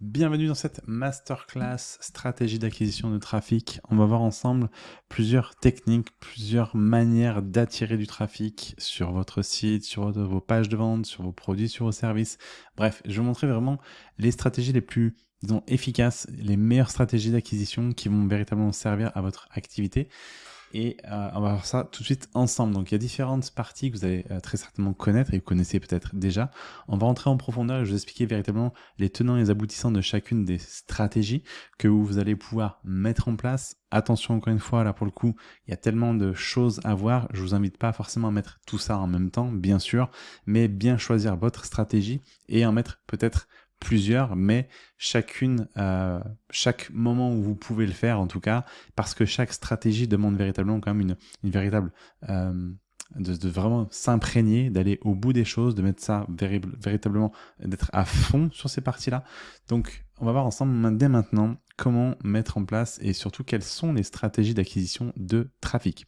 Bienvenue dans cette masterclass stratégie d'acquisition de trafic. On va voir ensemble plusieurs techniques, plusieurs manières d'attirer du trafic sur votre site, sur vos pages de vente, sur vos produits, sur vos services. Bref, je vais vous montrer vraiment les stratégies les plus disons, efficaces, les meilleures stratégies d'acquisition qui vont véritablement servir à votre activité. Et euh, on va voir ça tout de suite ensemble. Donc il y a différentes parties que vous allez euh, très certainement connaître et vous connaissez peut-être déjà. On va rentrer en profondeur et je vous expliquer véritablement les tenants et les aboutissants de chacune des stratégies que vous allez pouvoir mettre en place. Attention encore une fois, là pour le coup, il y a tellement de choses à voir. Je vous invite pas forcément à mettre tout ça en même temps, bien sûr, mais bien choisir votre stratégie et en mettre peut-être plusieurs, mais chacune, euh, chaque moment où vous pouvez le faire en tout cas, parce que chaque stratégie demande véritablement quand même une, une véritable... Euh, de, de, vraiment s'imprégner, d'aller au bout des choses, de mettre ça véritablement, d'être à fond sur ces parties-là. Donc, on va voir ensemble dès maintenant comment mettre en place et surtout quelles sont les stratégies d'acquisition de trafic.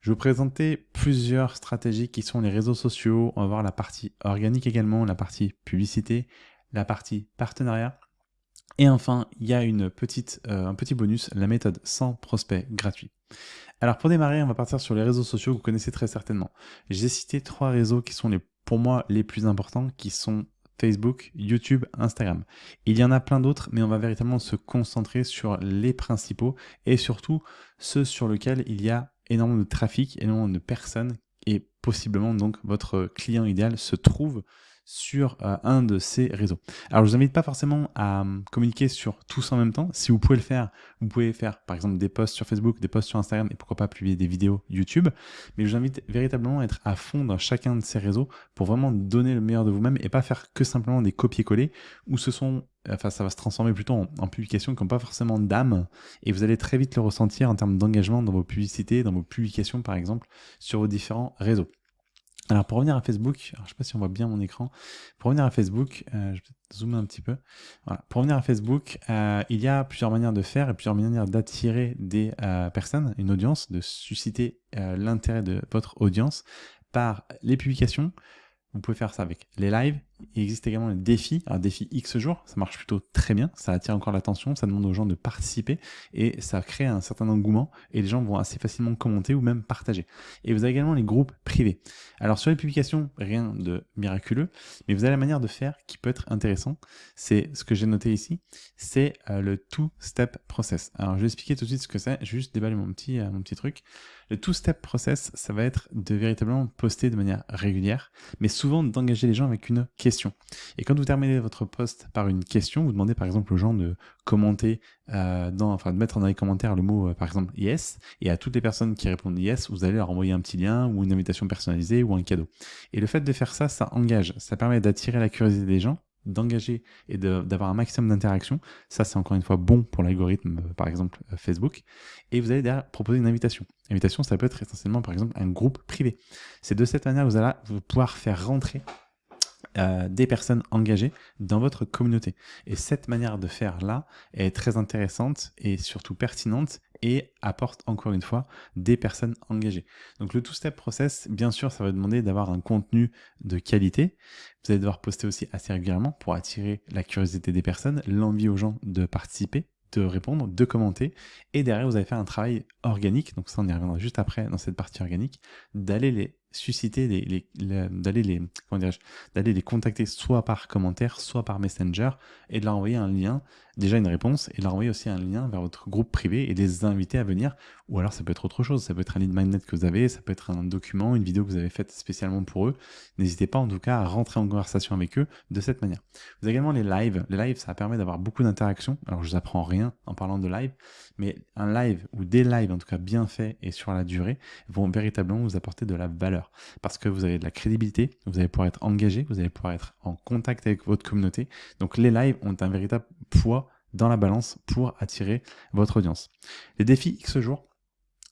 Je vais vous présenter plusieurs stratégies qui sont les réseaux sociaux. On va voir la partie organique également, la partie publicité, la partie partenariat. Et enfin, il y a euh, un petit bonus, la méthode sans prospect gratuit. Alors pour démarrer, on va partir sur les réseaux sociaux que vous connaissez très certainement. J'ai cité trois réseaux qui sont pour moi les plus importants, qui sont Facebook, YouTube, Instagram. Il y en a plein d'autres, mais on va véritablement se concentrer sur les principaux et surtout ceux sur lesquels il y a énormément de trafic, énormément de personnes et possiblement donc votre client idéal se trouve sur euh, un de ces réseaux. Alors je vous invite pas forcément à euh, communiquer sur tous en même temps. Si vous pouvez le faire, vous pouvez faire par exemple des posts sur Facebook, des posts sur Instagram et pourquoi pas publier des vidéos YouTube. Mais je vous invite véritablement à être à fond dans chacun de ces réseaux pour vraiment donner le meilleur de vous-même et pas faire que simplement des copier-coller où ce sont enfin ça va se transformer plutôt en, en publications qui n'ont pas forcément d'âme et vous allez très vite le ressentir en termes d'engagement dans vos publicités, dans vos publications par exemple sur vos différents réseaux. Alors pour revenir à Facebook, je ne sais pas si on voit bien mon écran, pour revenir à Facebook, euh, je vais zoomer un petit peu. Voilà. Pour revenir à Facebook, euh, il y a plusieurs manières de faire et plusieurs manières d'attirer des euh, personnes, une audience, de susciter l'intérêt de votre audience par les publications, vous pouvez faire ça avec les lives. Il existe également les défis. Alors, défi X jours, ça marche plutôt très bien. Ça attire encore l'attention, ça demande aux gens de participer et ça crée un certain engouement et les gens vont assez facilement commenter ou même partager. Et vous avez également les groupes privés. Alors, sur les publications, rien de miraculeux, mais vous avez la manière de faire qui peut être intéressant. C'est ce que j'ai noté ici. C'est euh, le two-step process. Alors, je vais expliquer tout de suite ce que c'est. Je vais juste déballer mon petit, euh, mon petit truc. Le two-step process, ça va être de véritablement poster de manière régulière, mais souvent d'engager les gens avec une question. Et quand vous terminez votre post par une question, vous demandez par exemple aux gens de commenter, euh, dans, enfin de mettre dans les commentaires le mot euh, par exemple yes, et à toutes les personnes qui répondent yes, vous allez leur envoyer un petit lien ou une invitation personnalisée ou un cadeau. Et le fait de faire ça, ça engage, ça permet d'attirer la curiosité des gens d'engager et d'avoir un maximum d'interaction. Ça, c'est encore une fois bon pour l'algorithme, euh, par exemple Facebook. Et vous allez derrière proposer une invitation. Invitation, ça peut être essentiellement, par exemple, un groupe privé. C'est de cette manière que vous allez pouvoir faire rentrer euh, des personnes engagées dans votre communauté. Et cette manière de faire là est très intéressante et surtout pertinente et apporte encore une fois des personnes engagées. Donc le two-step process, bien sûr, ça va demander d'avoir un contenu de qualité. Vous allez devoir poster aussi assez régulièrement pour attirer la curiosité des personnes, l'envie aux gens de participer de répondre, de commenter, et derrière vous allez faire un travail organique, donc ça on y reviendra juste après dans cette partie organique, d'aller les susciter les, d'aller les comment d'aller les contacter soit par commentaire soit par messenger et de leur envoyer un lien déjà une réponse et leur envoyer aussi un lien vers votre groupe privé et les inviter à venir. Ou alors ça peut être autre chose. Ça peut être un lead magnet que vous avez ça peut être un document une vidéo que vous avez faite spécialement pour eux. N'hésitez pas en tout cas à rentrer en conversation avec eux de cette manière. Vous avez également les lives. Les lives ça permet d'avoir beaucoup d'interactions. Alors je vous apprends rien en parlant de live mais un live ou des lives en tout cas bien faits et sur la durée vont véritablement vous apporter de la valeur. Parce que vous avez de la crédibilité, vous allez pouvoir être engagé, vous allez pouvoir être en contact avec votre communauté. Donc les lives ont un véritable poids dans la balance pour attirer votre audience. Les défis X jours,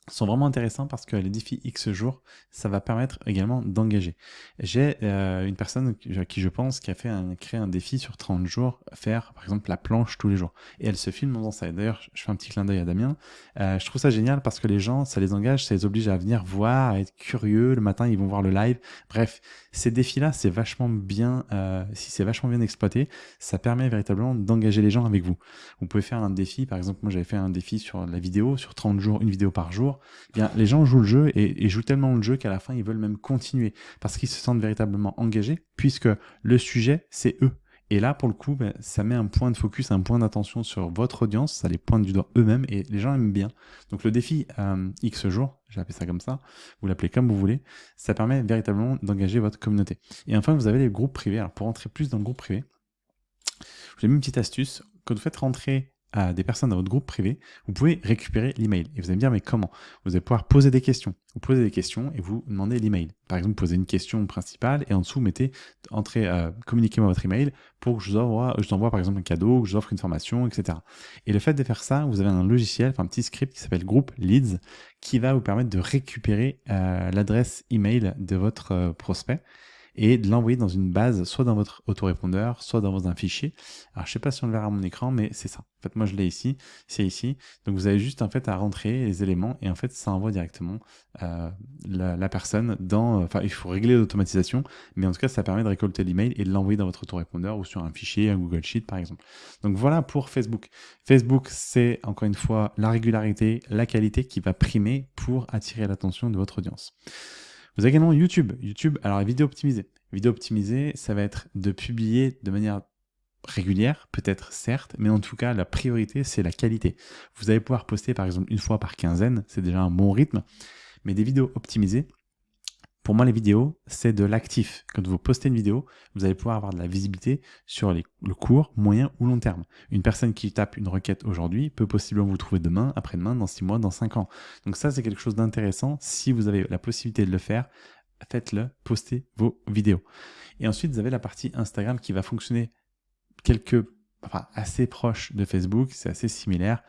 sont vraiment intéressants parce que les défis X jours, ça va permettre également d'engager. J'ai euh, une personne à qui je pense qui a fait un, créé un défi sur 30 jours, faire par exemple la planche tous les jours. Et elle se filme dans ça. D'ailleurs, je fais un petit clin d'œil à Damien. Euh, je trouve ça génial parce que les gens, ça les engage, ça les oblige à venir voir, à être curieux. Le matin, ils vont voir le live. Bref, ces défis-là, c'est vachement bien, euh, si c'est vachement bien exploité, ça permet véritablement d'engager les gens avec vous. Vous pouvez faire un défi, par exemple, moi j'avais fait un défi sur la vidéo, sur 30 jours, une vidéo par jour bien, les gens jouent le jeu et, jouent tellement le jeu qu'à la fin, ils veulent même continuer parce qu'ils se sentent véritablement engagés puisque le sujet, c'est eux. Et là, pour le coup, ben, ça met un point de focus, un point d'attention sur votre audience, ça les pointe du doigt eux-mêmes et les gens aiment bien. Donc le défi euh, X jours, j'ai appelé ça comme ça, vous l'appelez comme vous voulez, ça permet véritablement d'engager votre communauté. Et enfin, vous avez les groupes privés. Alors pour rentrer plus dans le groupe privé, j'ai mis une petite astuce. Quand vous faites rentrer à des personnes dans votre groupe privé, vous pouvez récupérer l'email. Et vous allez me dire, mais comment? Vous allez pouvoir poser des questions. Vous posez des questions et vous demandez l'email. Par exemple, posez une question principale et en dessous, mettez, entrez, euh, communiquez-moi votre email pour que je vous envoie, je vous envoie par exemple un cadeau, que je vous offre une formation, etc. Et le fait de faire ça, vous avez un logiciel, enfin un petit script qui s'appelle Group Leads, qui va vous permettre de récupérer euh, l'adresse email de votre euh, prospect et de l'envoyer dans une base, soit dans votre autorépondeur, soit dans un fichier. Alors, je sais pas si on le verra à mon écran, mais c'est ça. En fait, moi, je l'ai ici, c'est ici. Donc, vous avez juste en fait à rentrer les éléments et en fait, ça envoie directement euh, la, personne dans. Enfin, il faut régler l'automatisation, mais en tout cas, ça permet de récolter l'email et de l'envoyer dans votre autorépondeur ou sur un fichier, un Google Sheet, par exemple. Donc, voilà pour Facebook. Facebook, c'est encore une fois la régularité, la qualité qui va primer pour attirer l'attention de votre audience. Vous avez également YouTube. YouTube, alors vidéo optimisée. Vidéo optimisée, ça va être de publier de manière régulière, peut-être certes, mais en tout cas, la priorité, c'est la qualité. Vous allez pouvoir poster par exemple une fois par quinzaine, c'est déjà un bon rythme, mais des vidéos optimisées, pour moi, les vidéos, c'est de l'actif. Quand vous postez une vidéo, vous allez pouvoir avoir de la visibilité sur le court, moyen ou long terme. Une personne qui tape une requête aujourd'hui peut possiblement vous trouver demain, après-demain, dans six mois, dans cinq ans. Donc ça, c'est quelque chose d'intéressant. Si vous avez la possibilité de le faire, faites-le, postez vos vidéos. Et ensuite, vous avez la partie Instagram qui va fonctionner quelque, enfin, assez proche de Facebook, c'est assez similaire.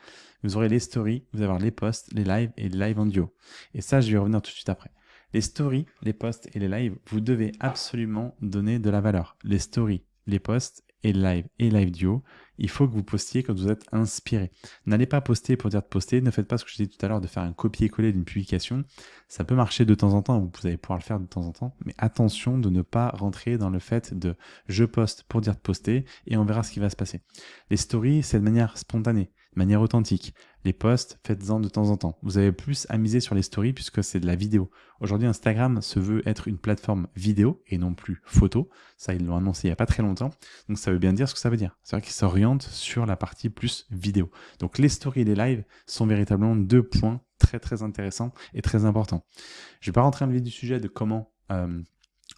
Vous aurez les stories, vous allez avoir les posts, les lives et les lives en duo. Et ça, je vais revenir tout de suite après. Les stories, les posts et les lives, vous devez absolument donner de la valeur. Les stories, les posts et les lives et live duo, il faut que vous postiez quand vous êtes inspiré. N'allez pas poster pour dire de poster, ne faites pas ce que je disais tout à l'heure de faire un copier-coller d'une publication. Ça peut marcher de temps en temps, vous allez pouvoir le faire de temps en temps, mais attention de ne pas rentrer dans le fait de je poste pour dire de poster et on verra ce qui va se passer. Les stories, c'est de manière spontanée de manière authentique. Les posts, faites-en de temps en temps. Vous avez plus à miser sur les stories puisque c'est de la vidéo. Aujourd'hui, Instagram se veut être une plateforme vidéo et non plus photo. Ça, ils l'ont annoncé il n'y a pas très longtemps. Donc, ça veut bien dire ce que ça veut dire. C'est vrai qu'ils s'orientent sur la partie plus vidéo. Donc, les stories et les lives sont véritablement deux points très, très intéressants et très importants. Je ne vais pas rentrer dans le vif du sujet de comment euh,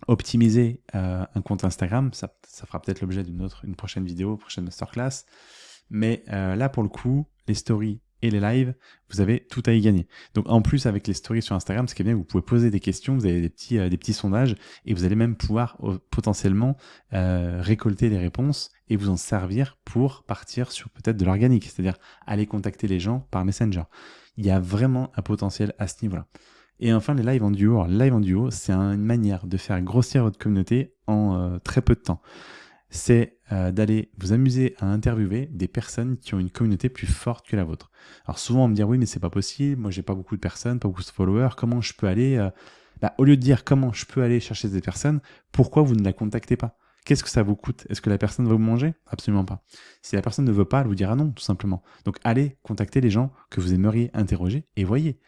optimiser euh, un compte Instagram. Ça, ça fera peut-être l'objet d'une autre, une prochaine vidéo, prochaine masterclass. Mais euh, là, pour le coup, les stories et les lives, vous avez tout à y gagner. Donc en plus avec les stories sur Instagram, ce qui est bien, vous pouvez poser des questions, vous avez des petits, euh, sondages et vous allez même pouvoir euh, potentiellement récolter les réponses et vous en servir pour partir sur peut-être de l'organique, c'est-à-dire aller contacter les gens par Messenger. Il y a vraiment un potentiel à ce niveau-là. Et enfin, les lives en duo. Alors, live en duo, c'est une manière de faire grossir votre communauté en très peu de temps c'est euh, d'aller vous amuser à interviewer des personnes qui ont une communauté plus forte que la vôtre. Alors souvent on me dit oui mais c'est pas possible, moi j'ai pas beaucoup de personnes, pas beaucoup de followers, comment je peux aller euh, bah, Au lieu de dire comment je peux aller chercher des personnes, pourquoi vous ne la contactez pas? Qu'est-ce que ça vous coûte? Est-ce que la personne va vous manger? Absolument pas. Si la personne ne veut pas, elle vous dira non, tout simplement. Donc allez contacter les gens que vous aimeriez interroger et voyez.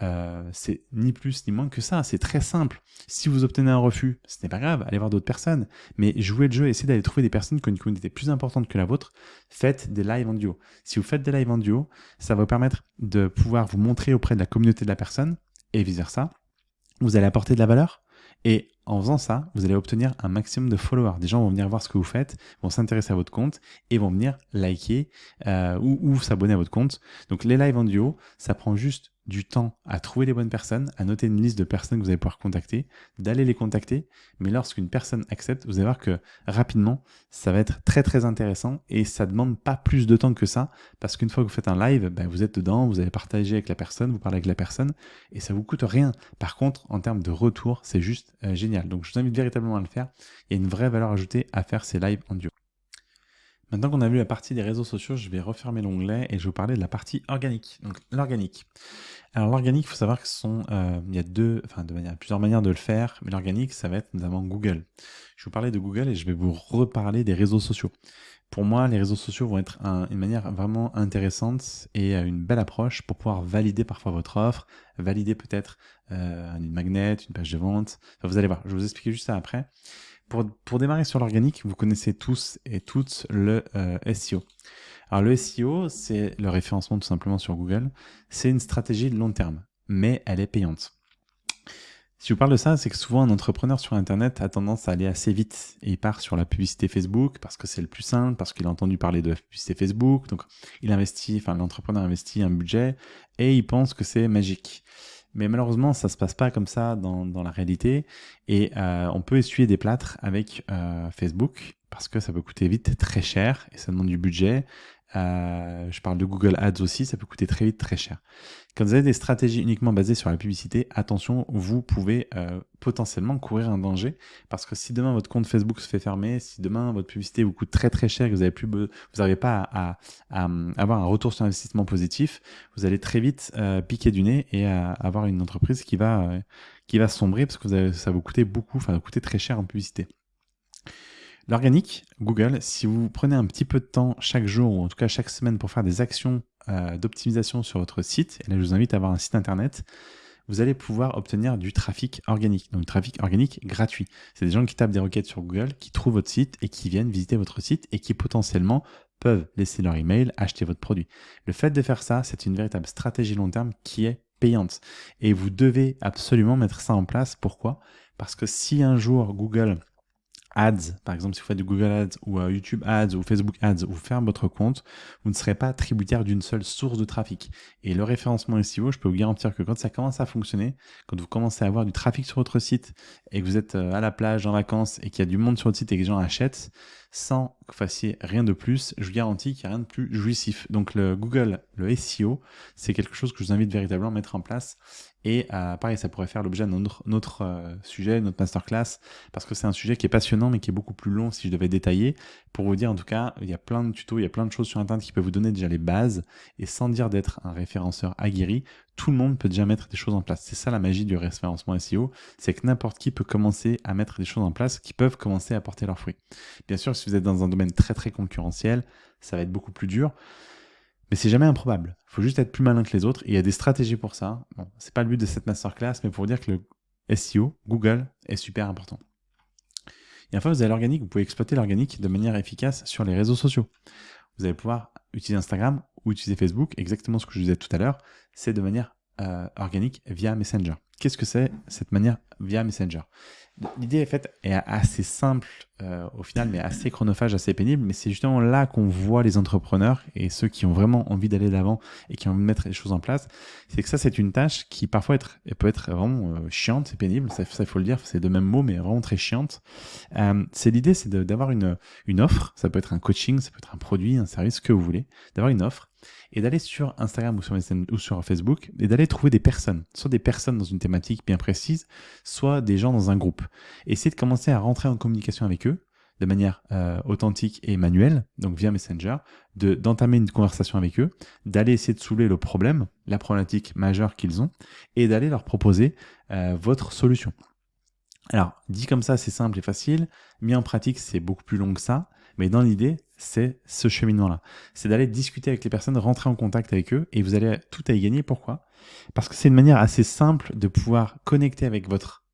Euh, c'est ni plus ni moins que ça, c'est très simple. Si vous obtenez un refus, ce n'est pas grave, allez voir d'autres personnes, mais jouez le jeu, essayez d'aller trouver des personnes qui ont une communauté plus importante que la vôtre, faites des lives en duo. Si vous faites des lives en duo, ça va vous permettre de pouvoir vous montrer auprès de la communauté de la personne, et vice versa. Vous allez apporter de la valeur, et en faisant ça, vous allez obtenir un maximum de followers. Des gens vont venir voir ce que vous faites, vont s'intéresser à votre compte et vont venir liker euh, ou, s'abonner à votre compte. Donc les lives en duo, ça prend juste du temps à trouver les bonnes personnes, à noter une liste de personnes que vous allez pouvoir contacter, d'aller les contacter. Mais lorsqu'une personne accepte, vous allez voir que rapidement, ça va être très très intéressant et ça demande pas plus de temps que ça parce qu'une fois que vous faites un live, ben, vous êtes dedans, vous allez partager avec la personne, vous parlez avec la personne et ça vous coûte rien. Par contre, en termes de retour, c'est juste euh, génial. Donc je vous invite véritablement à le faire. Il y a une vraie valeur ajoutée à faire ces lives en duo. Maintenant qu'on a vu la partie des réseaux sociaux, je vais refermer l'onglet et je vais vous parler de la partie organique. Donc l'organique. Alors l'organique, il faut savoir que euh, y a deux, enfin de plusieurs manières de le faire, mais l'organique, ça va être notamment Google. Je vais vous parler de Google et je vais vous reparler des réseaux sociaux. Pour moi, les réseaux sociaux vont être une manière vraiment intéressante et une belle approche pour pouvoir valider parfois votre offre, valider peut-être euh, une magnet, une page de vente. vous allez voir, je vais vous expliquer juste ça après. Pour, démarrer sur l'organique, vous connaissez tous et toutes le euh, SEO. Alors le SEO, c'est le référencement tout simplement sur Google. C'est une stratégie de long terme, mais elle est payante. Si je vous parle de ça, c'est que souvent un entrepreneur sur Internet a tendance à aller assez vite et il part sur la publicité Facebook parce que c'est le plus simple, parce qu'il a entendu parler de la publicité Facebook. Donc il investit, enfin l'entrepreneur investit un budget et il pense que c'est magique. Mais malheureusement, ça se passe pas comme ça dans, la réalité. Et euh, on peut essuyer des plâtres avec euh, Facebook parce que ça peut coûter vite très cher et ça demande du budget. Euh, je parle de Google Ads aussi, ça peut coûter très vite très cher. Quand vous avez des stratégies uniquement basées sur la publicité, attention, vous pouvez euh, potentiellement courir un danger parce que si demain votre compte Facebook se fait fermer, si demain votre publicité vous coûte très très cher, que vous n'avez plus, vous n'arrivez pas à, à, avoir un retour sur investissement positif, vous allez très vite euh, piquer du nez et avoir une entreprise qui va qui va sombrer parce que ça vous coûter beaucoup, enfin, vous coûter très cher en publicité. L'organique, Google, si vous prenez un petit peu de temps chaque jour, ou en tout cas chaque semaine, pour faire des actions euh, d'optimisation sur votre site, et là je vous invite à avoir un site internet, vous allez pouvoir obtenir du trafic organique, donc trafic organique gratuit. C'est des gens qui tapent des requêtes sur Google, qui trouvent votre site et qui viennent visiter votre site et qui potentiellement peuvent laisser leur email, acheter votre produit. Le fait de faire ça, c'est une véritable stratégie long terme qui est payante. Et vous devez absolument mettre ça en place. Pourquoi? Parce que si un jour Google Ads, par exemple, si vous faites du Google Ads ou euh, YouTube Ads ou Facebook Ads, vous fermez votre compte, vous ne serez pas tributaire d'une seule source de trafic. Et le référencement SEO, je peux vous garantir que quand ça commence à fonctionner, quand vous commencez à avoir du trafic sur votre site et que vous êtes euh, à la plage en vacances et qu'il y a du monde sur votre site et que les gens achètent, sans que vous fassiez rien de plus, je vous garantis qu'il n'y a rien de plus jouissif. Donc le Google, le SEO, c'est quelque chose que je vous invite véritablement à mettre en place et euh, pareil, ça pourrait faire l'objet d'un autre, euh, sujet, notre masterclass, parce que c'est un sujet qui est passionnant, mais qui est beaucoup plus long si je devais détailler. Pour vous dire, en tout cas, il y a plein de tutos, il y a plein de choses sur Internet qui peuvent vous donner déjà les bases, et sans dire d'être un référenceur aguerri, tout le monde peut déjà mettre des choses en place. C'est ça la magie du référencement SEO, c'est que n'importe qui peut commencer à mettre des choses en place qui peuvent commencer à porter leurs fruits. Bien sûr, si vous êtes dans un domaine très très concurrentiel, ça va être beaucoup plus dur. Mais c'est jamais improbable. Il faut juste être plus malin que les autres. Il y a des stratégies pour ça. Bon, c'est pas le but de cette masterclass, mais pour dire que le SEO, Google, est super important. Et enfin, vous avez l'organique. Vous pouvez exploiter l'organique de manière efficace sur les réseaux sociaux. Vous allez pouvoir utiliser Instagram ou utiliser Facebook. Exactement ce que je disais tout à l'heure. C'est de manière euh, organique via Messenger. Qu'est-ce que c'est cette manière via Messenger? L'idée est faite est assez simple euh, au final, mais assez chronophage, assez pénible. Mais c'est justement là qu'on voit les entrepreneurs et ceux qui ont vraiment envie d'aller de l'avant et qui ont envie de mettre les choses en place. C'est que ça, c'est une tâche qui parfois peut être vraiment euh, chiante et pénible. Ça, il faut le dire, c'est de même mot, mais vraiment très chiante. Euh, c'est l'idée, c'est d'avoir une, une offre. Ça peut être un coaching, ça peut être un produit, un service, ce que vous voulez. D'avoir une offre et d'aller sur Instagram ou sur, ou sur Facebook et d'aller trouver des personnes, soit des personnes dans une thématique bien précise, soit des gens dans un groupe. Essayer de commencer à rentrer en communication avec eux de manière euh, authentique et manuelle, donc via Messenger, de d'entamer une conversation avec eux, d'aller essayer de soulever le problème, la problématique majeure qu'ils ont, et d'aller leur proposer euh, votre solution. Alors, dit comme ça, c'est simple et facile. Mis en pratique, c'est beaucoup plus long que ça. Mais dans l'idée, c'est ce cheminement-là. C'est d'aller discuter avec les personnes, rentrer en contact avec eux et vous allez tout à y gagner. Pourquoi? Parce que c'est une manière assez simple de pouvoir connecter avec votre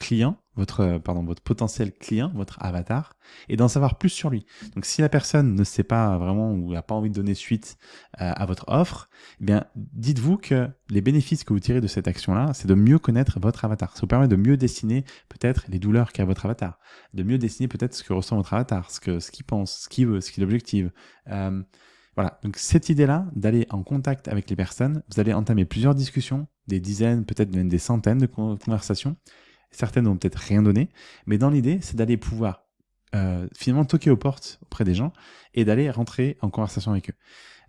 client, votre, euh, pardon, votre potentiel client, votre avatar, et d'en savoir plus sur lui. Donc si la personne ne sait pas vraiment ou n'a pas envie de donner suite euh, à votre offre, eh bien dites-vous que les bénéfices que vous tirez de cette action-là, c'est de mieux connaître votre avatar. Ça vous permet de mieux dessiner peut-être les douleurs qu'a votre avatar, de mieux dessiner peut-être ce que ressent votre avatar, ce que ce qu'il pense, ce qu'il veut, ce qu'il objective. Euh, voilà, donc cette idée-là, d'aller en contact avec les personnes, vous allez entamer plusieurs discussions, des dizaines, peut-être même des centaines de conversations, Certaines n'ont peut-être rien donné, mais dans l'idée, c'est d'aller pouvoir euh, finalement toquer aux portes auprès des gens et d'aller rentrer en conversation avec eux.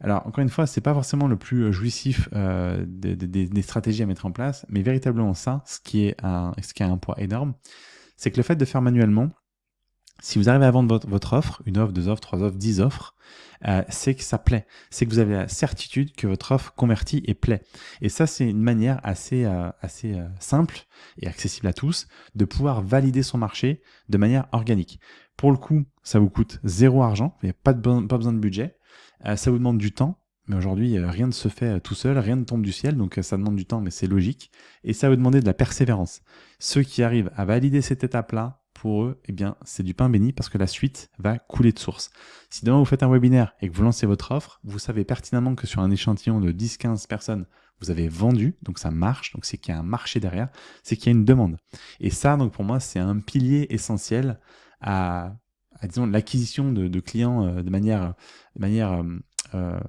Alors encore une fois, c'est pas forcément le plus euh, jouissif euh, des, stratégies à mettre en place, mais véritablement ça, ce qui est un, ce qui a un poids énorme, c'est que le fait de faire manuellement, si vous arrivez à vendre votre, offre, une offre, deux offres, trois offres, dix offres, euh, c'est que ça plaît. C'est que vous avez la certitude que votre offre convertit et plaît. Et ça, c'est une manière assez, euh, euh, simple et accessible à tous de pouvoir valider son marché de manière organique. Pour le coup, ça vous coûte zéro argent, il n'y a pas, pas besoin de budget. ça vous demande du temps, mais aujourd'hui, rien ne se fait tout seul, rien ne tombe du ciel, donc ça demande du temps, mais c'est logique. Et ça va vous demander de la persévérance. Ceux qui arrivent à valider cette étape-là, pour eux, eh bien, c'est du pain béni parce que la suite va couler de source. Si demain vous faites un webinaire et que vous lancez votre offre, vous savez pertinemment que sur un échantillon de 10-15 personnes, vous avez vendu, donc ça marche, donc c'est qu'il y a un marché derrière, c'est qu'il y a une demande. Et ça, donc pour moi, c'est un pilier essentiel à, disons, l'acquisition de, clients euh, de manière, de manière euh, euh,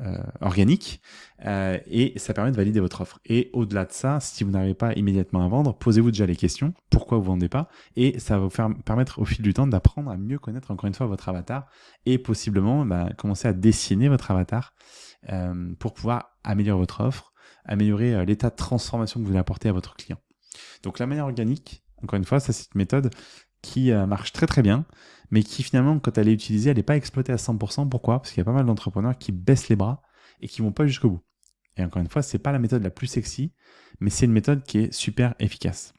euh, organique euh, et ça permet de valider votre offre. Et au-delà de ça, si vous n'arrivez pas immédiatement à vendre, posez-vous déjà les questions, pourquoi vous vendez pas, et ça va vous permettre au fil du temps d'apprendre à mieux connaître encore une fois votre avatar et possiblement bah, commencer à dessiner votre avatar euh, pour pouvoir améliorer votre offre, améliorer l'état de transformation que vous voulez apporter à votre client. Donc la manière organique, encore une fois, ça c'est une méthode qui marche très très bien mais qui finalement, quand elle est utilisée, elle n'est pas exploitée à 100%. Pourquoi? Parce qu'il y a pas mal d'entrepreneurs qui baissent les bras et qui vont pas jusqu'au bout. Et encore une fois, c'est pas la méthode la plus sexy, mais c'est une méthode qui est super efficace.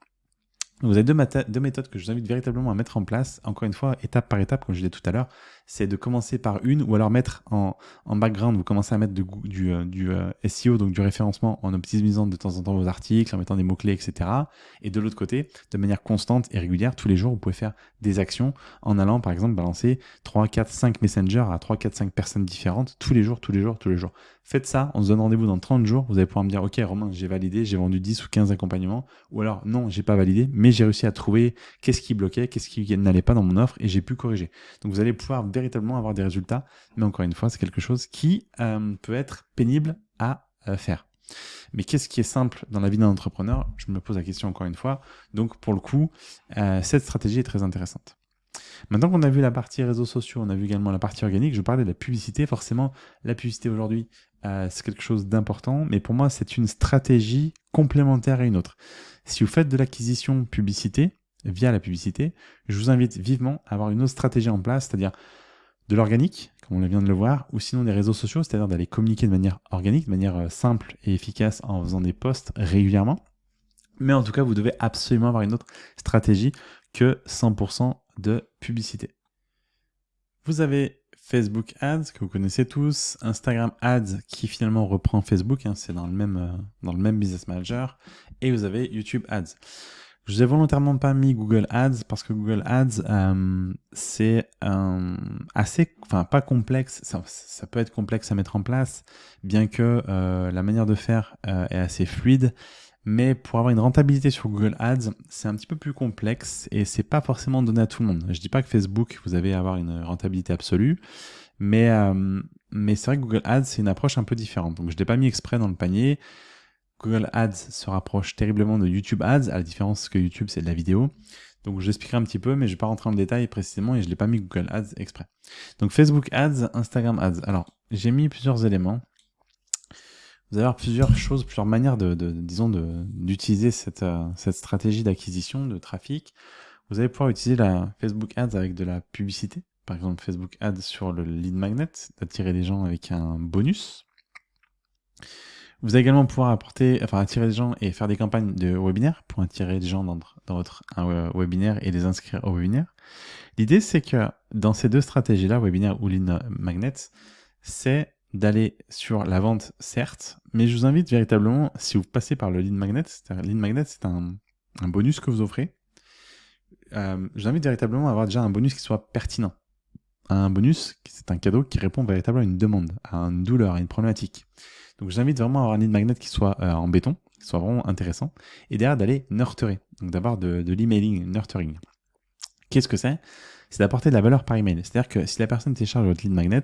Vous avez deux, deux, méthodes que je vous invite véritablement à mettre en place, encore une fois, étape par étape, comme je disais tout à l'heure, c'est de commencer par une ou alors mettre en, en background, vous commencez à mettre du, du, euh, du euh, SEO, donc du référencement, en optimisant de temps en temps vos articles, en mettant des mots-clés, etc. Et de l'autre côté, de manière constante et régulière, tous les jours, vous pouvez faire des actions en allant, par exemple, balancer 3, 4, 5 messengers à 3, 4, 5 personnes différentes tous les jours, tous les jours, tous les jours. Faites ça, on se donne rendez-vous dans 30 jours, vous allez pouvoir me dire, OK, Romain, j'ai validé, j'ai vendu 10 ou 15 accompagnements, ou alors, non, j'ai pas validé, mais j'ai réussi à trouver qu'est-ce qui bloquait, qu'est-ce qui n'allait pas dans mon offre, et j'ai pu corriger. Donc, vous allez pouvoir véritablement avoir des résultats, mais encore une fois, c'est quelque chose qui euh, peut être pénible à euh, faire. Mais qu'est-ce qui est simple dans la vie d'un entrepreneur? Je me pose la question encore une fois. Donc, pour le coup, euh, cette stratégie est très intéressante. Maintenant qu'on a vu la partie réseaux sociaux, on a vu également la partie organique, je parlais de la publicité. Forcément, la publicité aujourd'hui, c'est quelque chose d'important, mais pour moi, c'est une stratégie complémentaire à une autre. Si vous faites de l'acquisition publicité, via la publicité, je vous invite vivement à avoir une autre stratégie en place, c'est-à-dire de l'organique, comme on vient de le voir, ou sinon des réseaux sociaux, c'est-à-dire d'aller communiquer de manière organique, de manière euh, simple et efficace en faisant des posts régulièrement. Mais en tout cas, vous devez absolument avoir une autre stratégie que 100% de publicité. Vous avez Facebook Ads que vous connaissez tous, Instagram Ads qui finalement reprend Facebook, hein, c'est euh, dans le même Business Manager, et vous avez YouTube Ads. Je vous ai volontairement pas mis Google Ads parce que Google Ads euh, c'est euh, assez, enfin pas complexe, ça, peut être complexe à mettre en place, bien que la manière de faire est assez fluide. Mais pour avoir une rentabilité sur Google Ads, c'est un petit peu plus complexe et c'est pas forcément donné à tout le monde. Je dis pas que Facebook, vous allez avoir une rentabilité absolue, mais, euh, mais c'est vrai que Google Ads, c'est une approche un peu différente. Donc je l'ai pas mis exprès dans le panier. Google Ads se rapproche terriblement de YouTube Ads, à la différence que YouTube, c'est de la vidéo. Donc j'expliquerai un petit peu, mais je vais pas rentrer en détail précisément et je l'ai pas mis Google Ads exprès. Donc Facebook Ads, Instagram Ads. Alors, j'ai mis plusieurs éléments vous allez avoir plusieurs choses, plusieurs manières de, disons, d'utiliser cette, euh, cette stratégie d'acquisition de trafic. Vous allez pouvoir utiliser la Facebook Ads avec de la publicité, par exemple Facebook Ads sur le lead magnet, d'attirer des gens avec un bonus. Vous allez également pouvoir apporter, enfin, attirer des gens et faire des campagnes de webinaire pour attirer des gens dans, votre webinaire et les inscrire au webinaire. L'idée, c'est que dans ces deux stratégies-là, webinaire ou lead magnet, c'est d'aller sur la vente, certes, mais je vous invite véritablement, si vous passez par le lead magnet, lead magnet, c'est un, bonus que vous offrez, euh, je vous invite véritablement à avoir déjà un bonus qui soit pertinent. Un bonus, c'est un cadeau qui répond véritablement à une demande, à une douleur, à une problématique. Donc je vous invite vraiment à avoir un lead magnet qui soit euh, en béton, qui soit vraiment intéressant, et derrière d'aller nurturer, donc d'avoir de, de l'emailing, nurturing. Qu'est-ce que c'est? C'est d'apporter de la valeur par email. C'est-à-dire que si la personne télécharge votre lead magnet,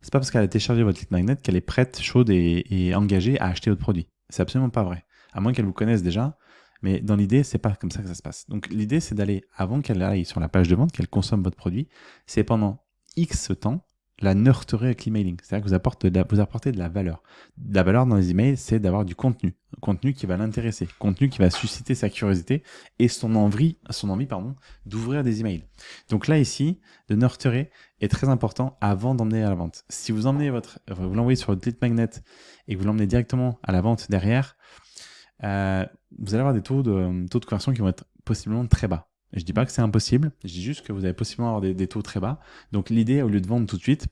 c'est pas parce qu'elle a téléchargé votre lead magnet qu'elle est prête, chaude et, et engagée à acheter votre produit. C'est absolument pas vrai. À moins qu'elle vous connaisse déjà, mais dans l'idée, c'est pas comme ça que ça se passe. Donc l'idée, c'est d'aller, avant qu'elle aille sur la page de vente, qu'elle consomme votre produit, c'est pendant X temps, la nurturer avec l'emailing. C'est-à-dire que vous apportez, de la, valeur. La valeur dans les emails, c'est d'avoir du contenu. Contenu qui va l'intéresser. Contenu qui va susciter sa curiosité et son envie, son envie d'ouvrir des emails. Donc là, ici, de nurturer est très important avant d'emmener à la vente. Si vous emmenez votre, vous l'envoyez sur votre lead magnet et que vous l'emmenez directement à la vente derrière, euh, vous allez avoir des taux de, taux de conversion qui vont être possiblement très bas. Je dis pas que c'est impossible, je dis juste que vous allez possiblement avoir des, taux très bas. Donc l'idée, au lieu de vendre tout de suite,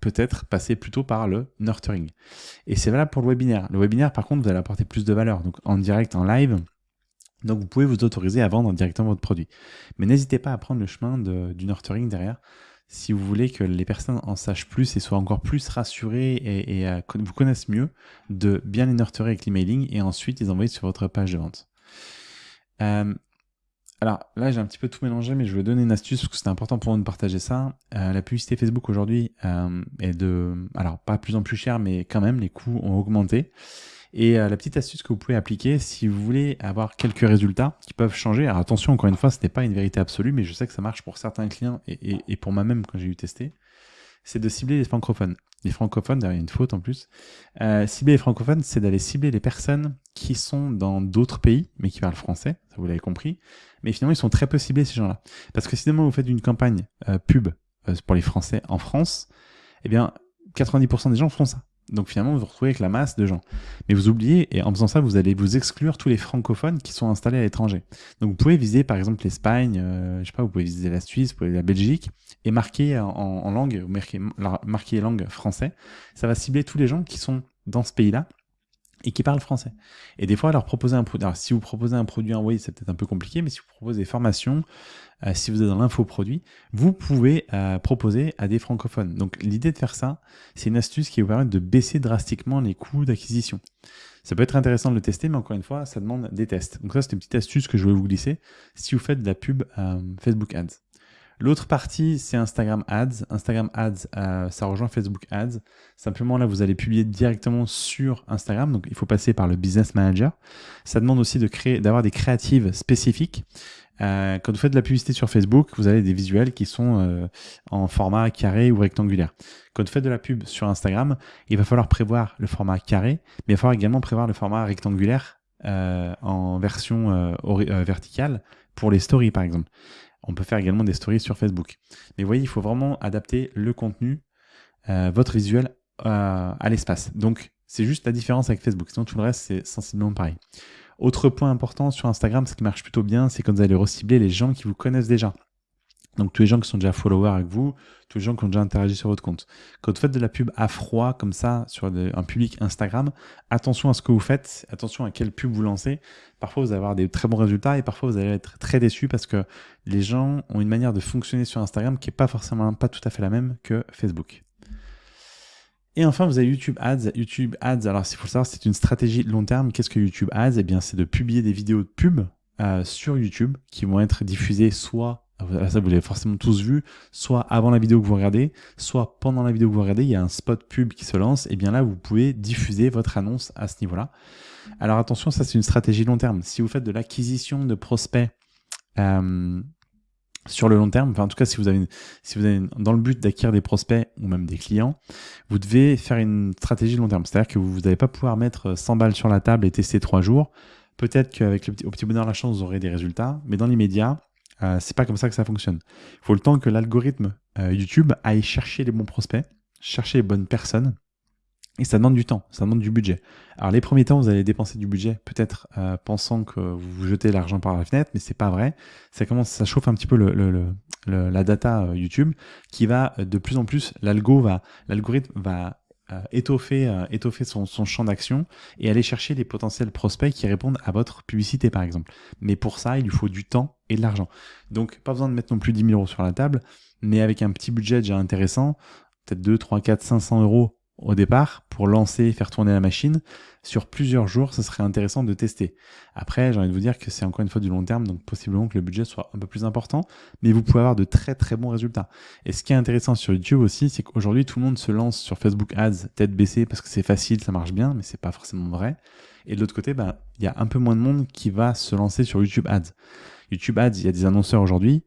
peut-être passer plutôt par le nurturing. Et c'est valable pour le webinaire. Le webinaire, par contre, vous allez apporter plus de valeur. Donc en direct, en live, donc vous pouvez vous autoriser à vendre directement votre produit. Mais n'hésitez pas à prendre le chemin du nurturing derrière si vous voulez que les personnes en sachent plus et soient encore plus rassurées et, et euh, vous connaissent mieux, de bien les nurturer avec l'emailing et ensuite les envoyer sur votre page de vente. Euh, alors là, j'ai un petit peu tout mélangé, mais je vais donner une astuce parce que c'est important pour moi de partager ça. Euh, la publicité Facebook aujourd'hui euh, est de, alors pas plus en plus cher, mais quand même, les coûts ont augmenté. Et euh, la petite astuce que vous pouvez appliquer si vous voulez avoir quelques résultats qui peuvent changer. Alors attention, encore une fois, ce n'est pas une vérité absolue, mais je sais que ça marche pour certains clients et, et pour moi-même quand j'ai eu testé. C'est de cibler les francophones. Les francophones, derrière une faute en plus. Euh, cibler les francophones, c'est d'aller cibler les personnes qui sont dans d'autres pays, mais qui parlent français, ça vous l'avez compris. Mais finalement, ils sont très peu ciblés, ces gens-là. Parce que si demain vous faites une campagne euh, pub euh, pour les Français en France, eh bien, 90% des gens font ça. Donc finalement, vous vous retrouvez avec la masse de gens. Mais vous oubliez, et en faisant ça, vous allez vous exclure tous les francophones qui sont installés à l'étranger. Donc vous pouvez viser par exemple l'Espagne, euh, je sais pas, vous pouvez viser la Suisse, vous pouvez la Belgique, et marquer en, langue, marquer, marquer langue français. Ça va cibler tous les gens qui sont dans ce pays-là et qui parlent français. Et des fois, leur proposer un produit. Alors, si vous proposez un produit en oui, c'est peut-être un peu compliqué, mais si vous proposez des formations, euh, si vous êtes dans l'infoproduit, vous pouvez euh, proposer à des francophones. Donc, l'idée de faire ça, c'est une astuce qui vous permet de baisser drastiquement les coûts d'acquisition. Ça peut être intéressant de le tester, mais encore une fois, ça demande des tests. Donc ça, c'est une petite astuce que je voulais vous glisser si vous faites de la pub euh, Facebook Ads. L'autre partie, c'est Instagram Ads. Instagram Ads, euh, ça rejoint Facebook Ads. Simplement, là, vous allez publier directement sur Instagram. Donc, il faut passer par le Business Manager. Ça demande aussi d'avoir des créatives spécifiques. Euh, quand vous faites de la publicité sur Facebook, vous avez des visuels qui sont euh, en format carré ou rectangulaire. Quand vous faites de la pub sur Instagram, il va falloir prévoir le format carré, mais il va falloir également prévoir le format rectangulaire en version verticale pour les stories, par exemple. On peut faire également des stories sur Facebook. Mais vous voyez, il faut vraiment adapter le contenu, euh, votre visuel à l'espace. Donc, c'est juste la différence avec Facebook. Sinon, tout le reste, c'est sensiblement pareil. Autre point important sur Instagram, ce qui marche plutôt bien, c'est quand vous allez recibler les gens qui vous connaissent déjà. Donc tous les gens qui sont déjà followers avec vous, tous les gens qui ont déjà interagi sur votre compte. Quand vous faites de la pub à froid comme ça sur un public Instagram, attention à ce que vous faites, attention à quelle pub vous lancez. Parfois vous allez avoir des très bons résultats et parfois vous allez être très déçus parce que les gens ont une manière de fonctionner sur Instagram qui est pas forcément pas tout à fait la même que Facebook. Et enfin, vous avez YouTube Ads. YouTube Ads, alors s'il faut le savoir, c'est une stratégie long terme. Qu'est-ce que YouTube Ads? Eh bien, c'est de publier des vidéos de pub euh, sur YouTube qui vont être diffusées soit ça vous l'avez forcément tous vu, soit avant la vidéo que vous regardez, soit pendant la vidéo que vous regardez, il y a un spot pub qui se lance, et bien là, vous pouvez diffuser votre annonce à ce niveau-là. Alors attention, ça c'est une stratégie long terme. Si vous faites de l'acquisition de prospects euh, sur le long terme, enfin en tout cas si vous avez, si vous avez dans le but d'acquérir des prospects ou même des clients, vous devez faire une stratégie long terme. C'est-à-dire que vous n'allez pas pouvoir mettre 100 balles sur la table et tester 3 jours. Peut-être qu'avec le petit, au petit bonheur la chance, vous aurez des résultats, mais dans l'immédiat, euh, c'est pas comme ça que ça fonctionne. Il faut le temps que l'algorithme euh, YouTube aille chercher les bons prospects, chercher les bonnes personnes. Et ça demande du temps, ça demande du budget. Alors les premiers temps, vous allez dépenser du budget, peut-être euh, pensant que vous vous jetez l'argent par la fenêtre, mais c'est pas vrai. Ça commence, ça chauffe un petit peu le, la data YouTube, qui va de plus en plus, l'algo va, l'algorithme va euh, étoffer, euh, étoffer son, son champ d'action et aller chercher des potentiels prospects qui répondent à votre publicité, par exemple. Mais pour ça, il lui faut du temps et de l'argent. Donc, pas besoin de mettre non plus 10 000 euros sur la table, mais avec un petit budget déjà intéressant, peut-être 2, 3, 4, 500 euros au départ pour lancer et faire tourner la machine. Sur plusieurs jours, ce serait intéressant de tester. Après, j'ai envie de vous dire que c'est encore une fois du long terme, donc possiblement que le budget soit un peu plus important, mais vous pouvez avoir de très très bons résultats. Et ce qui est intéressant sur YouTube aussi, c'est qu'aujourd'hui tout le monde se lance sur Facebook Ads tête baissée parce que c'est facile, ça marche bien, mais c'est pas forcément vrai. Et de l'autre côté, ben, il y a un peu moins de monde qui va se lancer sur YouTube Ads. YouTube Ads, il y a des annonceurs aujourd'hui,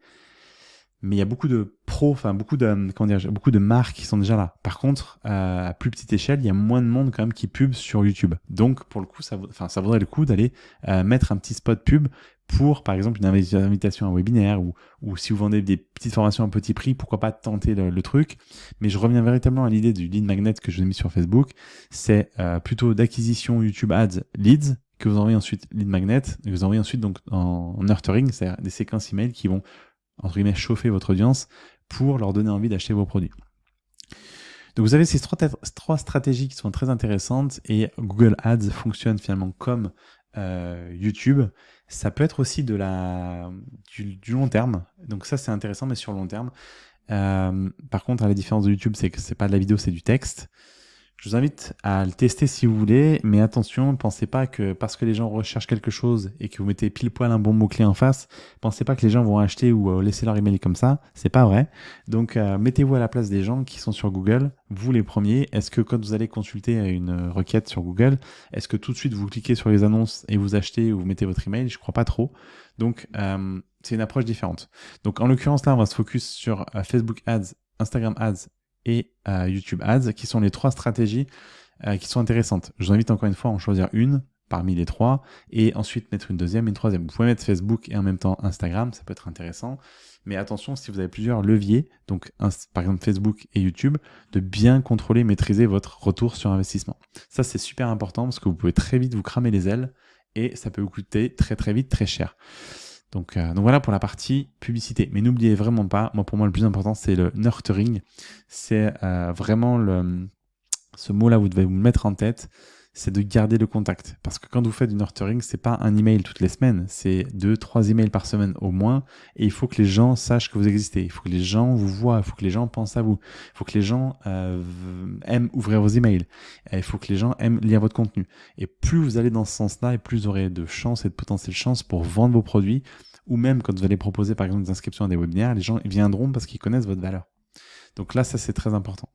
mais il y a beaucoup de pros, enfin beaucoup de comment dire, beaucoup de marques qui sont déjà là. Par contre, euh, à plus petite échelle, il y a moins de monde quand même qui pub sur YouTube. Donc pour le coup, ça, enfin, ça vaudrait le coup d'aller euh, mettre un petit spot pub pour, par exemple, une invitation à un webinaire ou, ou si vous vendez des petites formations à petit prix, pourquoi pas tenter le, truc. Mais je reviens véritablement à l'idée du lead magnet que je vous ai mis sur Facebook. C'est euh, plutôt d'acquisition YouTube Ads leads que vous envoyez ensuite lead magnet, que vous envoyez ensuite donc en, en nurturing, c'est-à-dire des séquences email qui vont entre guillemets, chauffer votre audience pour leur donner envie d'acheter vos produits. Donc vous avez ces trois, stratégies qui sont très intéressantes et Google Ads fonctionne finalement comme euh, YouTube. Ça peut être aussi de la, du, long terme. Donc ça c'est intéressant mais sur long terme. Euh, par contre, la différence de YouTube, c'est que c'est pas de la vidéo, c'est du texte. Je vous invite à le tester si vous voulez, mais attention, ne pensez pas que parce que les gens recherchent quelque chose et que vous mettez pile poil un bon mot-clé en face, pensez pas que les gens vont acheter ou euh, laisser leur email comme ça, c'est pas vrai. Donc euh, mettez-vous à la place des gens qui sont sur Google, vous les premiers. Est-ce que quand vous allez consulter une requête sur Google, est-ce que tout de suite vous cliquez sur les annonces et vous achetez ou vous mettez votre email? Je crois pas trop. Donc euh, c'est une approche différente. Donc en l'occurrence là, on va se focus sur Facebook Ads, Instagram Ads et euh, YouTube Ads, qui sont les trois stratégies euh, qui sont intéressantes. Je vous invite encore une fois à en choisir une parmi les trois, et ensuite mettre une deuxième et une troisième. Vous pouvez mettre Facebook et en même temps Instagram, ça peut être intéressant. Mais attention, si vous avez plusieurs leviers, donc par exemple Facebook et YouTube, de bien contrôler, maîtriser votre retour sur investissement. Ça, c'est super important parce que vous pouvez très vite vous cramer les ailes et ça peut vous coûter très très vite très cher. Donc, euh, voilà pour la partie publicité. Mais n'oubliez vraiment pas, moi pour moi le plus important c'est le nurturing. C'est euh, vraiment le, ce mot-là, vous devez vous mettre en tête c'est de garder le contact. Parce que quand vous faites du nurturing, c'est pas un email toutes les semaines, c'est deux, trois emails par semaine au moins. Et il faut que les gens sachent que vous existez. Il faut que les gens vous voient. Il faut que les gens pensent à vous. Il faut que les gens euh, aiment ouvrir vos emails. il faut que les gens aiment lire votre contenu. Et plus vous allez dans ce sens-là, et plus vous aurez de chances et de potentielles chances pour vendre vos produits. Ou même quand vous allez proposer par exemple des inscriptions à des webinaires, les gens viendront parce qu'ils connaissent votre valeur. Donc là, ça c'est très important.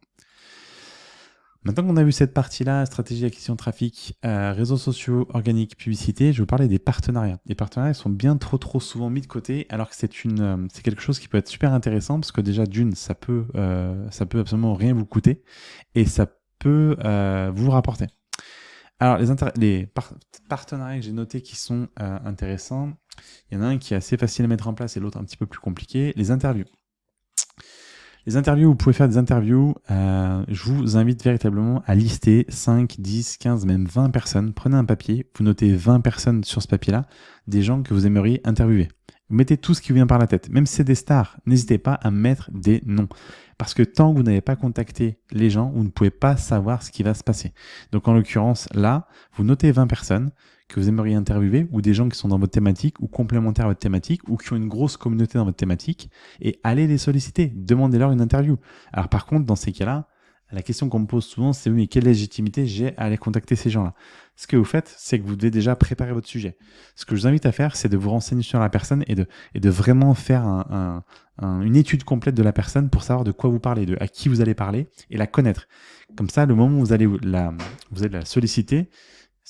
Maintenant qu'on a vu cette partie-là, stratégie d'acquisition de trafic, euh, réseaux sociaux, organiques, publicité, je vais vous parler des partenariats. Les partenariats sont bien trop trop souvent mis de côté, alors que c'est une, euh, c'est quelque chose qui peut être super intéressant parce que déjà d'une, ça peut, euh, ça peut absolument rien vous coûter et ça peut vous rapporter. Alors les partenariats que j'ai notés qui sont intéressants, il y en a un qui est assez facile à mettre en place et l'autre un petit peu plus compliqué. Les interviews. Les interviews, vous pouvez faire des interviews. Euh, je vous invite véritablement à lister 5, 10, 15, même 20 personnes. Prenez un papier, vous notez 20 personnes sur ce papier-là, des gens que vous aimeriez interviewer. Vous mettez tout ce qui vous vient par la tête. Même si c'est des stars, n'hésitez pas à mettre des noms. Parce que tant que vous n'avez pas contacté les gens, vous ne pouvez pas savoir ce qui va se passer. Donc en l'occurrence, là, vous notez 20 personnes, que vous aimeriez interviewer ou des gens qui sont dans votre thématique ou complémentaires à votre thématique ou qui ont une grosse communauté dans votre thématique et allez les solliciter, demandez-leur une interview. Alors par contre, dans ces cas-là, la question qu'on me pose souvent, c'est oui, mais quelle légitimité j'ai à aller contacter ces gens-là? Ce que vous faites, c'est que vous devez déjà préparer votre sujet. Ce que je vous invite à faire, c'est de vous renseigner sur la personne et de, et de vraiment faire un, une étude complète de la personne pour savoir de quoi vous parlez, de à qui vous allez parler et la connaître. Comme ça, le moment où vous allez la, vous allez la solliciter,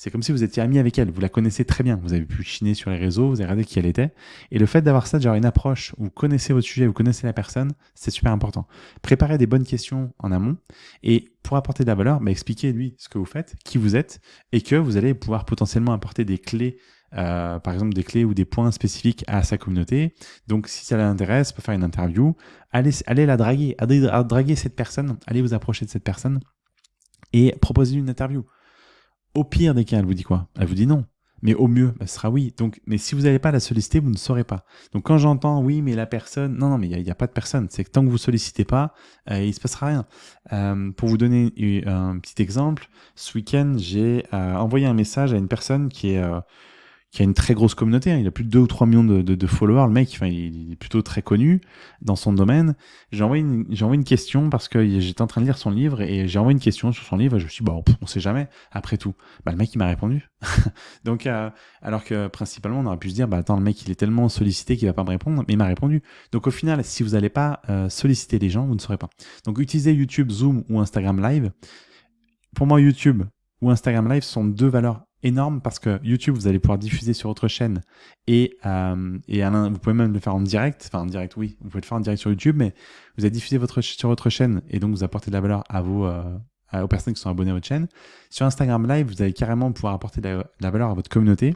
c'est comme si vous étiez ami avec elle, vous la connaissez très bien, vous avez pu chiner sur les réseaux, vous avez regardé qui elle était. Et le fait d'avoir ça, genre une approche où vous connaissez votre sujet, vous connaissez la personne, c'est super important. Préparez des bonnes questions en amont et pour apporter de la valeur, bah, expliquez lui ce que vous faites, qui vous êtes et que vous allez pouvoir potentiellement apporter des clés euh, par exemple des clés ou des points spécifiques à sa communauté. Donc si ça l'intéresse, peut faire une interview, allez, allez la draguer, allez draguer cette personne, allez vous approcher de cette personne et proposer une interview. Au pire des cas, elle vous dit quoi Elle vous dit non. Mais au mieux, ce sera oui. Donc, mais si vous n'allez pas la solliciter, vous ne saurez pas. Donc quand j'entends oui, mais la personne, non, non, mais il n'y a, pas de personne. C'est que tant que vous sollicitez pas, euh, il se passera rien. Euh, pour vous donner un petit exemple, ce week-end, j'ai euh, envoyé un message à une personne qui est euh, qui a une très grosse communauté. Hein. Il a plus de 2 ou 3 millions de, de, de followers. Le mec, enfin, il est plutôt très connu dans son domaine. J'ai envoyé une, j'ai envoyé une question parce que j'étais en train de lire son livre et j'ai envoyé une question sur son livre et je me suis dit, bon, on sait jamais. Après tout, bah, le mec, il m'a répondu. Donc, euh, alors que principalement, on aurait pu se dire, bah, attends, le mec, il est tellement sollicité qu'il va pas me répondre, mais il m'a répondu. Donc, au final, si vous n'allez pas euh, solliciter les gens, vous ne saurez pas. Donc, utilisez YouTube, Zoom ou Instagram Live. Pour moi, YouTube ou Instagram Live sont deux valeurs énorme parce que YouTube, vous allez pouvoir diffuser sur votre chaîne et, euh, et vous pouvez même le faire en direct. Enfin, en direct, oui, vous pouvez le faire en direct sur YouTube, mais vous allez diffuser votre, sur votre chaîne et donc vous apportez de la valeur à vos, euh, aux personnes qui sont abonnées à votre chaîne. Sur Instagram Live, vous allez carrément pouvoir apporter de la, valeur à votre communauté.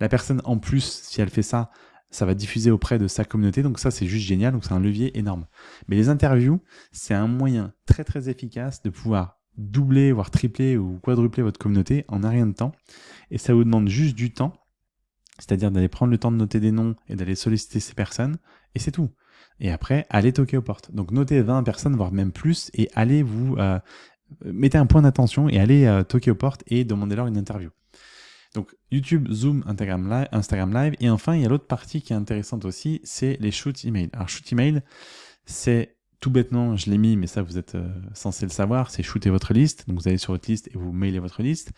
La personne, en plus, si elle fait ça, ça va diffuser auprès de sa communauté. Donc ça, c'est juste génial. Donc c'est un levier énorme. Mais les interviews, c'est un moyen très, très efficace de pouvoir doubler, voire tripler ou quadrupler votre communauté en un rien de temps. Et ça vous demande juste du temps, c'est-à-dire d'aller prendre le temps de noter des noms et d'aller solliciter ces personnes, et c'est tout. Et après, allez toquer aux portes. Donc notez 20 personnes, voire même plus, et allez vous... Euh, mettez un point d'attention et allez euh, toquer aux portes et demandez-leur une interview. Donc YouTube, Zoom, Instagram Live, Instagram Live. Et enfin, il y a l'autre partie qui est intéressante aussi, c'est les shoots email. Alors shoot email, c'est tout bêtement, je l'ai mis, mais ça vous êtes euh, censé le savoir, c'est shooter votre liste. Donc vous allez sur votre liste et vous mailez votre liste.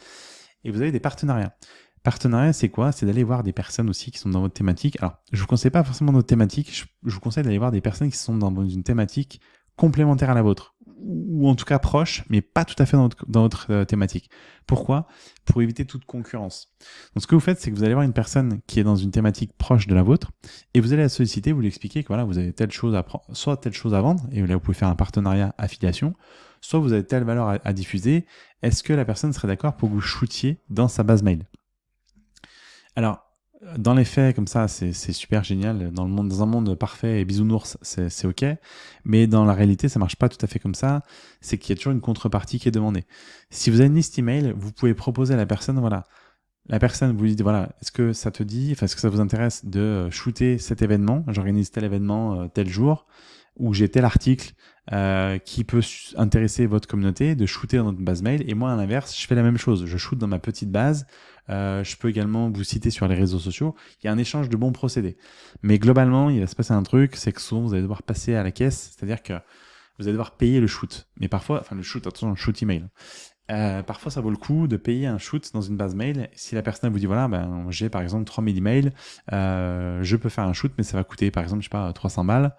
Et vous avez des partenariats. Partenariat, c'est quoi? C'est d'aller voir des personnes aussi qui sont dans votre thématique. Alors, je vous conseille pas forcément notre thématique, je, je vous conseille d'aller voir des personnes qui sont dans une thématique complémentaire à la vôtre ou en tout cas proche, mais pas tout à fait dans notre, euh, thématique. Pourquoi? Pour éviter toute concurrence. Donc ce que vous faites, c'est que vous allez voir une personne qui est dans une thématique proche de la vôtre, et vous allez la solliciter, vous lui expliquer que voilà, vous avez telle chose à prendre, soit telle chose à vendre, et là vous pouvez faire un partenariat affiliation, soit vous avez telle valeur à, à diffuser. Est-ce que la personne serait d'accord pour que vous shootiez dans sa base mail? Alors, dans les faits, comme ça, c'est super génial. Dans, le monde, dans un monde parfait et bisounours, c'est OK. Mais dans la réalité, ça marche pas tout à fait comme ça. C'est qu'il y a toujours une contrepartie qui est demandée. Si vous avez une liste email, vous pouvez proposer à la personne, voilà, la personne vous dit, voilà, est-ce que ça te dit, enfin, est-ce que ça vous intéresse de shooter cet événement? J'organise tel événement euh, tel jour, ou j'ai tel article euh, qui peut intéresser votre communauté, de shooter dans notre base mail. Et moi, à l'inverse, je fais la même chose. Je shoot dans ma petite base euh, je peux également vous citer sur les réseaux sociaux. Il y a un échange de bons procédés. Mais globalement, il va se passer un truc, c'est que souvent vous allez devoir passer à la caisse, c'est-à-dire que vous allez devoir payer le shoot. Mais parfois, enfin le shoot, attention, le shoot email. Euh, parfois, ça vaut le coup de payer un shoot dans une base mail. Si la personne vous dit, voilà, ben, j'ai par exemple 3000 emails, euh, je peux faire un shoot, mais ça va coûter par exemple, je sais pas, 300 balles.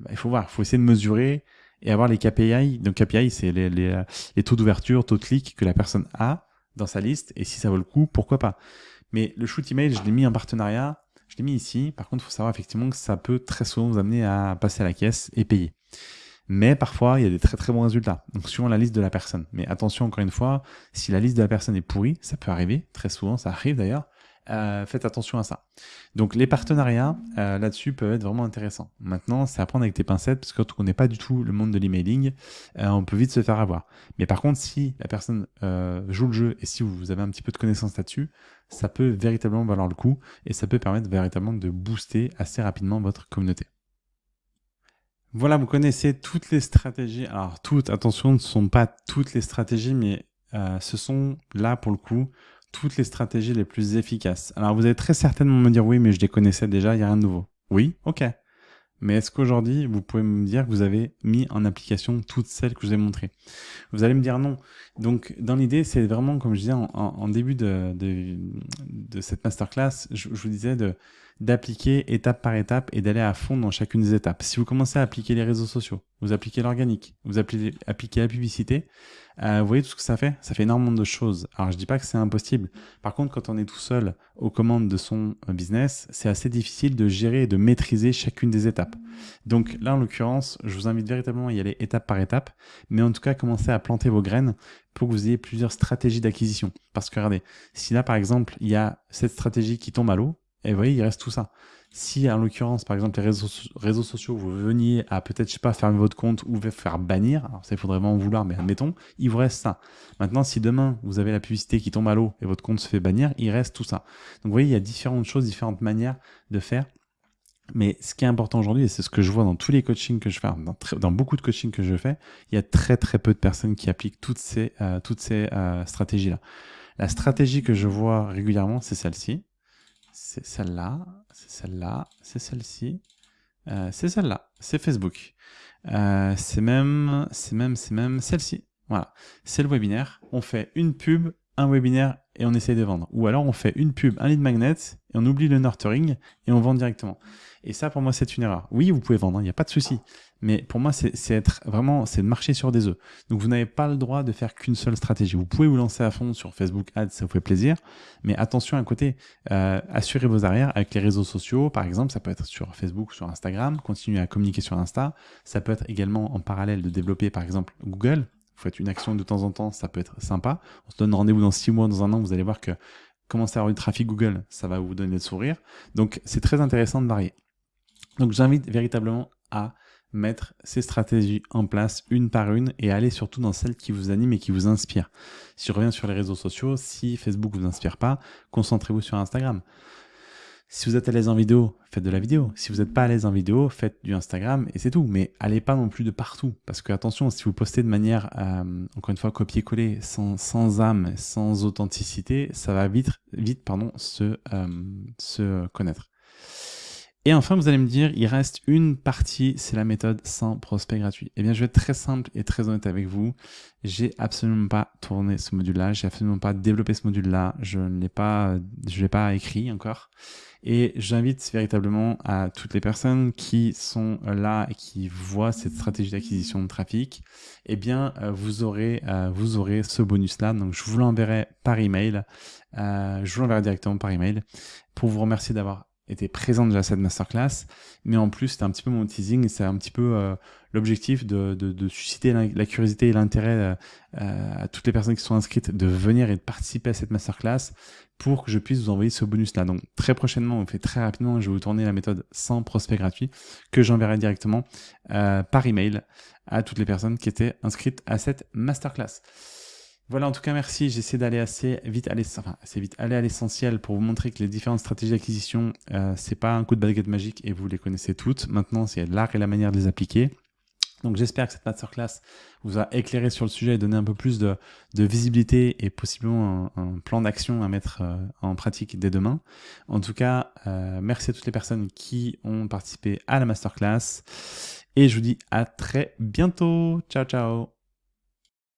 Ben, il faut voir, il faut essayer de mesurer et avoir les KPI. Donc KPI, c'est les taux d'ouverture, taux de clic que la personne a dans sa liste, et si ça vaut le coup, pourquoi pas. Mais le shoot email, je l'ai mis en partenariat, je l'ai mis ici. Par contre, il faut savoir effectivement que ça peut très souvent vous amener à passer à la caisse et payer. Mais parfois, il y a des très très bons résultats. Donc, suivant la liste de la personne. Mais attention, encore une fois, si la liste de la personne est pourrie, ça peut arriver. Très souvent, ça arrive d'ailleurs. Euh, faites attention à ça. Donc les partenariats euh, là-dessus peuvent être vraiment intéressants. Maintenant, c'est à avec tes pincettes parce que quand on n'est pas du tout le monde de l'emailing, euh, on peut vite se faire avoir. Mais par contre, si la personne joue le jeu et si vous avez un petit peu de connaissance là-dessus, ça peut véritablement valoir le coup et ça peut permettre véritablement de booster assez rapidement votre communauté. Voilà, vous connaissez toutes les stratégies. Alors toutes, attention, ne sont pas toutes les stratégies, mais ce sont là pour le coup toutes les stratégies les plus efficaces. Alors vous allez très certainement me dire oui, mais je les connaissais déjà, il n'y a rien de nouveau. Oui, ok. Mais est-ce qu'aujourd'hui, vous pouvez me dire que vous avez mis en application toutes celles que je vous ai montrées? Vous allez me dire non. Donc, dans l'idée, c'est vraiment, comme je disais en, début de, de, cette masterclass, je, vous disais d'appliquer étape par étape et d'aller à fond dans chacune des étapes. Si vous commencez à appliquer les réseaux sociaux, vous appliquez l'organique, vous appliquez, appliquez la publicité, euh, vous voyez tout ce que ça fait? Ça fait énormément de choses. Alors je dis pas que c'est impossible. Par contre, quand on est tout seul aux commandes de son euh, business, c'est assez difficile de gérer et de maîtriser chacune des étapes. Donc là, en l'occurrence, je vous invite véritablement à y aller étape par étape, mais en tout cas, commencer à planter vos graines pour que vous ayez plusieurs stratégies d'acquisition. Parce que regardez, si là, par exemple, il y a cette stratégie qui tombe à l'eau, Et vous voyez, il reste tout ça. Si, en l'occurrence, par exemple, les réseaux, sociaux, vous veniez à peut-être, je sais pas, fermer votre compte ou faire bannir, alors ça, il faudrait vraiment vouloir, mais admettons, il vous reste ça. Maintenant, si demain, vous avez la publicité qui tombe à l'eau et votre compte se fait bannir, il reste tout ça. Donc, vous voyez, il y a différentes choses, différentes manières de faire. Mais ce qui est important aujourd'hui, et c'est ce que je vois dans tous les coachings que je fais, dans, beaucoup de coachings que je fais, il y a très très peu de personnes qui appliquent toutes ces, euh, ces euh, stratégies-là. La stratégie que je vois régulièrement, c'est celle-ci c'est celle-là, c'est celle-là, c'est celle-ci, euh, c'est celle-là, c'est Facebook. Euh, c'est même, c'est même, c'est même celle-ci. Voilà, c'est le webinaire. On fait une pub, un webinaire et on essaye de vendre. Ou alors on fait une pub, un lead magnet et on oublie le nurturing et on vend directement. Et ça, pour moi, c'est une erreur. Oui, vous pouvez vendre, il n'y a pas de souci. Mais pour moi, c'est être vraiment, c'est de marcher sur des œufs. Donc, vous n'avez pas le droit de faire qu'une seule stratégie. Vous pouvez vous lancer à fond sur Facebook Ads, ça vous fait plaisir. Mais attention à côté, euh, assurez vos arrières avec les réseaux sociaux. Par exemple, ça peut être sur Facebook sur Instagram. Continuez à communiquer sur Insta. Ça peut être également en parallèle de développer, par exemple, Google. Faites une action de temps en temps, ça peut être sympa. On se donne rendez-vous dans six mois, dans un an, vous allez voir que commencer à avoir du trafic Google, ça va vous donner le sourire. Donc, c'est très intéressant de varier. Donc j'invite véritablement à mettre ces stratégies en place une par une et aller surtout dans celles qui vous animent et qui vous inspirent. Si je reviens sur les réseaux sociaux, si Facebook vous inspire pas, concentrez-vous sur Instagram. Si vous êtes à l'aise en vidéo, faites de la vidéo. Si vous n'êtes pas à l'aise en vidéo, faites du Instagram et c'est tout. Mais allez pas non plus de partout. Parce que attention, si vous postez de manière, euh, encore une fois, copier-coller, sans, sans âme, sans authenticité, ça va vite, vite pardon, se, euh, se connaître. Et enfin, vous allez me dire, il reste une partie, c'est la méthode sans prospect gratuit. Eh bien, je vais être très simple et très honnête avec vous. J'ai absolument pas tourné ce module-là, j'ai absolument pas développé ce module-là, je ne l'ai pas, je l'ai pas écrit encore. Et j'invite véritablement à toutes les personnes qui sont là et qui voient cette stratégie d'acquisition de trafic, eh bien, euh, vous aurez, euh, vous aurez ce bonus-là. Donc, je vous l'enverrai par email. Euh, je vous l'enverrai directement par email pour vous remercier d'avoir était présent déjà cette masterclass, mais en plus c'était un petit peu mon teasing et c'est un petit peu euh, l'objectif de, de, de, susciter la, curiosité et l'intérêt euh, euh, à toutes les personnes qui sont inscrites de venir et de participer à cette masterclass pour que je puisse vous envoyer ce bonus là. Donc très prochainement, on fait très rapidement, je vais vous tourner la méthode sans prospect gratuit que j'enverrai directement par email à toutes les personnes qui étaient inscrites à cette masterclass. Voilà, en tout cas, merci. J'essaie d'aller assez vite, vite, aller à l'essentiel pour vous montrer que les différentes stratégies d'acquisition, euh, c'est pas un coup de baguette magique et vous les connaissez toutes. Maintenant, c'est l'art et la manière de les appliquer. Donc j'espère que cette masterclass vous a éclairé sur le sujet et donné un peu plus de, visibilité et possiblement un, plan d'action à mettre euh, en pratique dès demain. En tout cas, euh, merci à toutes les personnes qui ont participé à la masterclass et je vous dis à très bientôt. Ciao ciao